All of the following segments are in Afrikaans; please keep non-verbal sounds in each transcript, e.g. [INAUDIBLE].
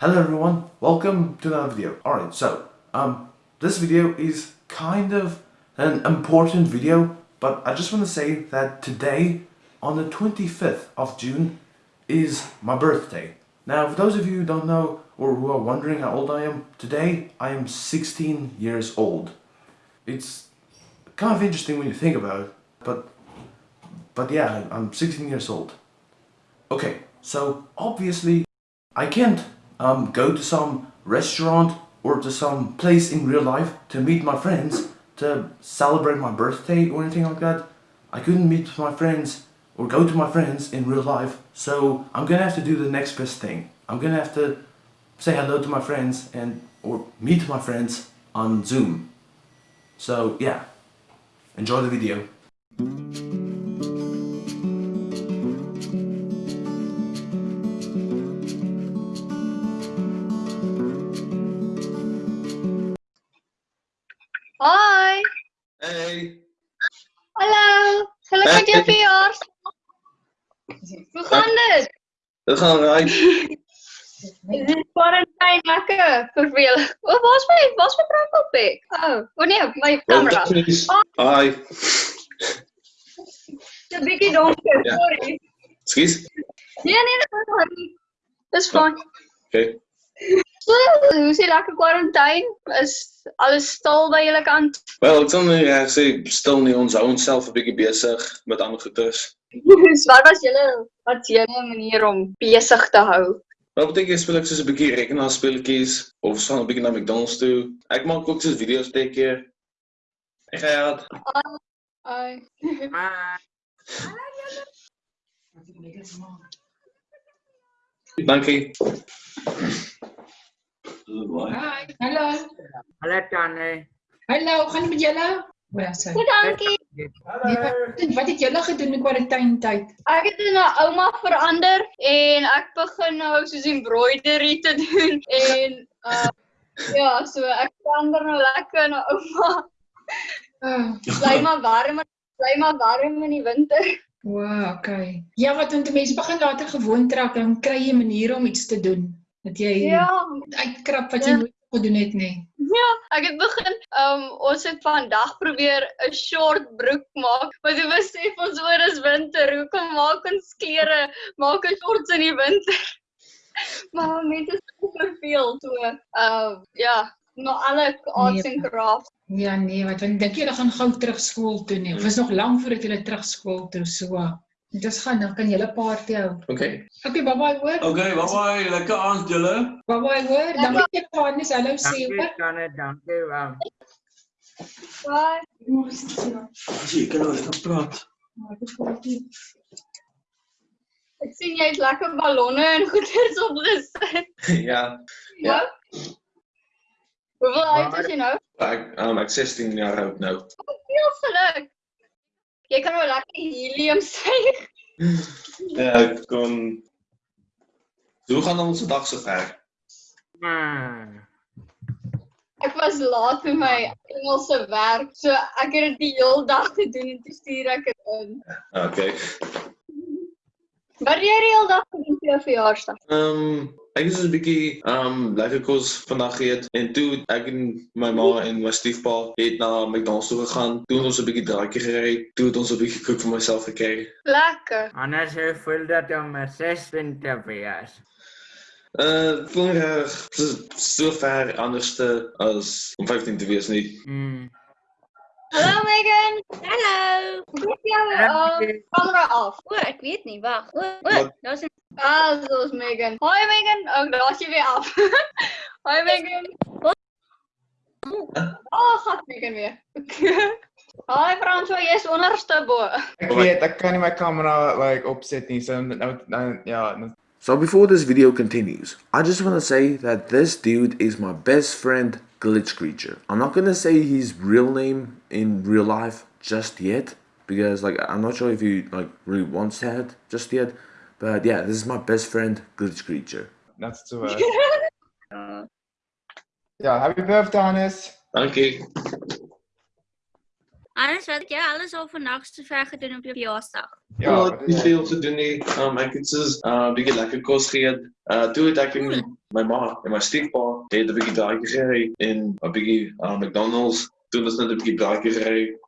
Hello everyone, welcome to another video. Alright, so, um, this video is kind of an important video, but I just want to say that today, on the 25th of June, is my birthday. Now, for those of you who don't know, or who are wondering how old I am, today I am 16 years old. It's kind of interesting when you think about it, but, but yeah, I'm 16 years old. Okay, so obviously I can't um, go to some restaurant or to some place in real life to meet my friends to celebrate my birthday or anything like that. I couldn't meet my friends or go to my friends in real life so I'm gonna have to do the next best thing. I'm gonna have to say hello to my friends and or meet my friends on Zoom. So yeah, enjoy the video. Jou verjaarsdag. Hoe gaan dit? Dat gaan right. Is dit quarantine lekker vervelig? O, waar's my waar's my profilpic? Oh, o nee, my kamera. is. Hi. Dis 'n bietjie donker, Ja. sorry. Excuse. Nee nee, dis fyn. Dis fyn. Okay. So, hoe is die lekker quarantine? Is alles stil by julle kant? Wel, ek sal nou ja, sê stil nie ons hou onsself 'n bietjie besig met ander goeders. So, wat was julle wat julle manier om besig te hou? Wat beteken jy speel ek soos 'n bietjie rekenaarspeletjies of ons gaan 'n bietjie na McDonald's toe. Ek maak ook soos video's baie keer. Ek gaan uit. Ai. Dankie. Hi, hallo. Hallo Tanne. Hallo, gaan dit met julle? O, ja, sorry. Goed, dankie. Nee, wat, het julle gedoen in quarantaine tyd? Ek het in 'n ouma verander en ek begin nou soos embroidery te doen en uh ja, so ek verander nou lekker na ouma. Oh, Bly maar warm, bly maar warm in die winter. wow, okay. Ja, wat want mense begin later gewoond raak, dan kry jy maniere om iets te doen. Dat jy Ja, uitkrap wat jy Ja. nooit gedoen het nie. ja, ek het begin um ons het vandag probeer 'n short broek maak, maar toe besef ons oor is winter. Hoekom maak ons klere maak 'n shorts in die winter? [LAUGHS] maar mense is so verveel so. Uh ja, maar alle arts Nee. and crafts Ja, nee, wat want dink jy hulle gaan gou terug skool toe nie? Of is nog lank voordat hulle terug skool toe so? Dis gaan dan kan julle party hou. Okay. Okay, bye bye hoor. Okay, bye bye. Lekker aand julle. Bye bye hoor. Dankie vir die Johannes. Hallo sê Dankie hoor. Dankie. Um, Bye. As jy kan nou lekker praat. Ek sien jy het lekker ballonne en goeders opgesit. [LAUGHS] ja. Ja. Hoeveel oud Maar- is jy nou? Ek um ek 16 jaar oud nou. Veel geluk. Jy kan nou lekker helium [LAUGHS] suig. Ja, ek So hoe gaan ons dag so ver? maar, Ek was laat met my Engelse werk, so ek het dit die hele dag gedoen en toe stuur ek dit in. Okay. Wat het jy die hele dag gedoen vir jou verjaarsdag? Ehm um, ek het so 'n bietjie ehm um, lekker kos vandag geëet en toe ek en my ma en my stiefpa het na McDonald's toe gegaan. Toe het ons 'n bietjie draaitjie gery. Toe het ons 'n bietjie koek vir myself gekry. Lekker. anders hoe voel dat om 'n 16 te wees? Uh voel reg so, ver anderste as om 15 te wees nie. Hmm. Hallo Megan. Hallo. Goed jou uh, kamera af. O, ek weet nie, wag. O, o, daar's 'n Ah, soos Megan. Hoi Megan. Oh, daar's jy weer af. [LAUGHS] Hoi Megan. Oh, gat Megan weer. [LAUGHS] Hoi François, jy's onderste bo. Ek weet, ek kan nie my kamera like opset nie. So nou nou ja, So before this video continues, I just want to say that this dude is my best friend Glitch Creature. I'm not gonna say his real name in real life just yet because like I'm not sure if he like really wants that just yet. But yeah, this is my best friend Glitch Creature. that's so [LAUGHS] uh, yeah, happy birthday Hannes. Dankie. Anders wat het jy alles al vandag so ver gedoen op jou verjaarsdag? Ja, Ja, wat nie is veel te doen nie. Um ek het soos 'n uh, bietjie lekker kos geëet. Uh toe het ek en my ma en my stiefpa het 'n bietjie daai gery en 'n bietjie uh, McDonald's. Toe was net 'n bietjie daai gery.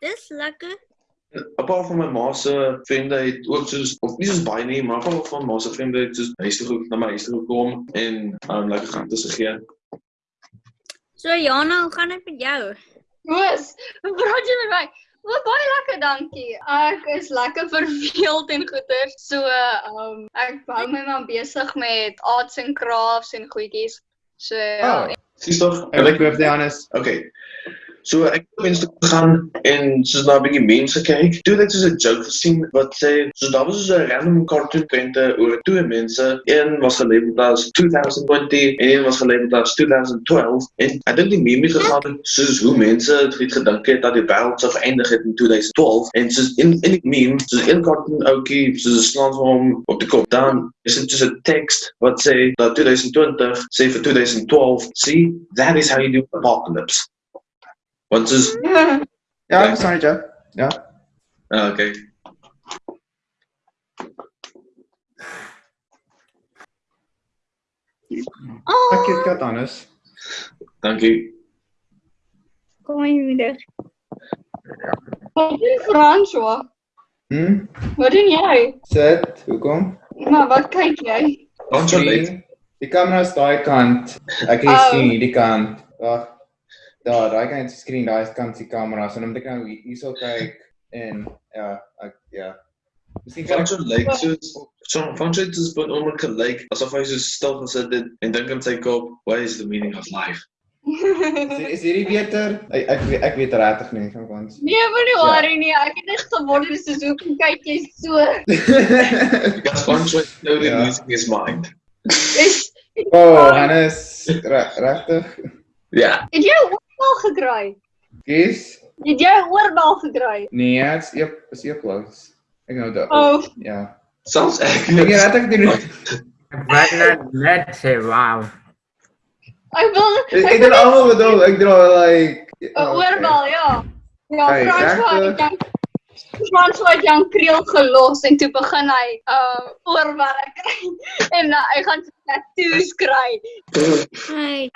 Dis lekker. Paar van my ma se vriende het ook soos of nie soos baie nie, maar paar van ma se vriende het soos huis toe ge- na my huis toe gekom en um lekker gaan tussen gegee. So Jana, hoe gaan dit met jou? Koos, praat jy met my? O, baie lekker, dankie. Ek is lekker verveeld en goeie. So, ehm um, ek hou my maar besig met arts and crafts en goedjies. So, Oh, Sis tog? happy birthday Hannes. Okay. So ek op Instagram gegaan en soos na 'n bietjie mense kyk. Toe ek soos 'n joke gesien wat sê so daar was 'n random cartoon prente oor twee mense. Een was gelabeld as 2020 en een was gelabeld as 2012 en ek dink die meme gegaan soos hoe mense het gedink het dat die wêreld sou eindig het in 2012 en soos in in die meme soos een cartoon ouetjie soos 'n slaan vir hom op die kop. Dan is dit soos 'n tekst wat sê dat 2020 sê vir 2012, see, that is how you do apocalypse. Want soos Ja, ek verstaan dit jou. Ja. ah, okay. Oh, Ek het kat Hannes. Dankie. kom my moeder. Wat doen François? Hm? Wat doen jy? Sit. Hoekom? Maar wat kyk jy? Ons sal lê. Screen. Die kamera is daai kant. Ek kan Oh. oh. sien hierdie kant. Wag. Daar, daai die skerm, daai kant is die kamera. So dan moet ek nou hier- hierso kyk en ja, ek ja. Miskien kan Van ek so lyk soos so so dit is but onmiddellik gelyk asof hy so stil gesit het en dink in sy kop, what is the meaning of life? [LAUGHS] is, hierdie beter? Ek ek, weet- ek weet regtig nie van ons. Nee, moenie worry nie. Ek het net gewonder soos hoekom kyk jy so? [LAUGHS] Because so nou die Ja. music is mind. Is [LAUGHS] oh, Hannes, re- regtig? Ja. het 'n oorbal gekry? Kies? Het 'n oorbal gekry? Nee, dit's eep is eeplos. Ek nou daar. Oh, Ja. Selfs ek Ek net. het regtig doen. Wat net net sê wow. ek wil Ek ek het almal bedoel, ek dra like 'n oorbal, ja. Ja, het dan François het Jan Kriel gelos en toe begin hy uh oorbal kry [LAUGHS] en uh, hy gaan tattoos kry. Hey,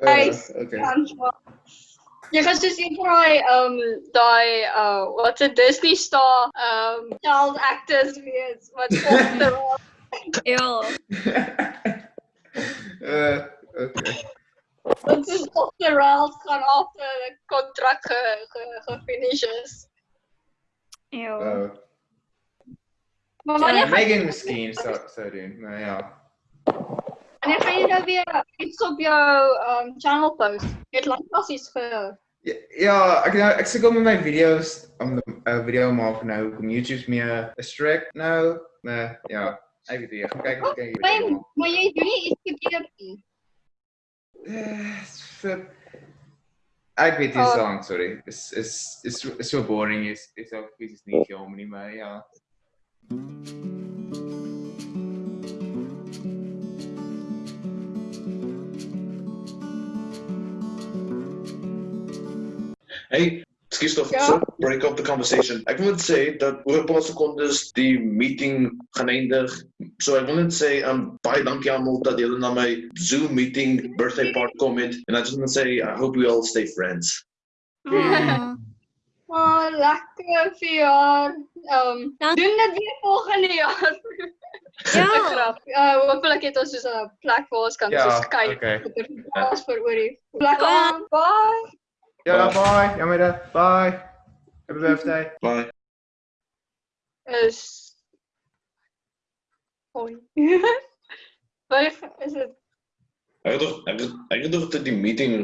Hey, Uh, okay. François. Jy gaan soos een van daai um daai uh wat 'n Disney star um child actors wees wat [LAUGHS] op the ja. [LAUGHS] uh, okay. Dit is op the rails gaan af die kontrak ge, ge, gefinish is. Ja. Uh, Maar wanneer gaan, Megan miskien sou sou doen, maar ja. wanneer gaan jy nou weer iets op jou um channel post? Jy het lanklaas iets ge Ja, ja, ek nou ek sukkel met my video's om 'n video maak nou kom YouTube's meer strict nou. Nee, ja. Ek weet nie, ek kyk ek kan Maar, jy doen nie iets verkeerd nie. Eh, vir- Ek weet nie Oh. song, sorry. Is is is is so boring is is ook is nie jammer nie, maar ja. Hey, excuse tog, Ja? so break up the conversation. Ek net sê dat oor 'n paar sekondes die meeting gaan eindig. So ek wil net sê um baie dankie almal dat julle na my Zoom meeting birthday party comment. And I just want to say I hope we all stay friends. [LAUGHS] Oh. Oh, lekker verjaar. Um Dank- doen dit weer volgende jaar. Ja. Grap. Uh hopelik het ons soos 'n plek waar ons kan Ja, soos kyk. okay. Ons vir oor die plek Bye. aan. Bye. Ja, bye. Jammer, bye. Happy birthday. Bye. Is Hoi. [LAUGHS] Wat is dit? Ek het tog ek het, ek het tog dat die meeting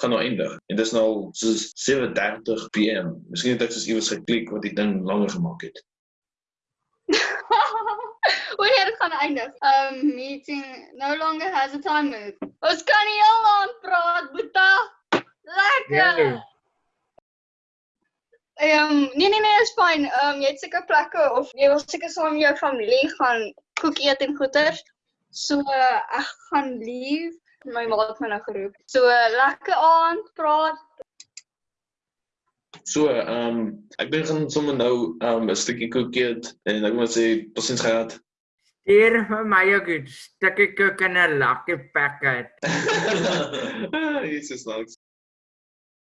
gaan nou eindig. En dis nou al soos 7:30 PM. Miskien het ek soos iewers geklik wat die ding langer gemaak het. [LAUGHS] Wanneer dit gaan eindig? Um meeting no longer has a time limit. Ons kan nie heel aan praat, Boeta. Lekker. Nee. Ehm nee nee nee, is fyn. Ehm jy het seker plekke of jy wil seker saam met jou familie gaan koek eet en goeters. So uh, ek gaan leave. My ma het my nou geroep. So uh, lekker aand, praat. So, ehm um, ek gaan sommer nou ehm um, 'n stukkie koek eet en ek moet sê totsiens gehad. Stuur vir my ook 'n stukkie koek en 'n lucky packet. [LAUGHS] Jesus, nice.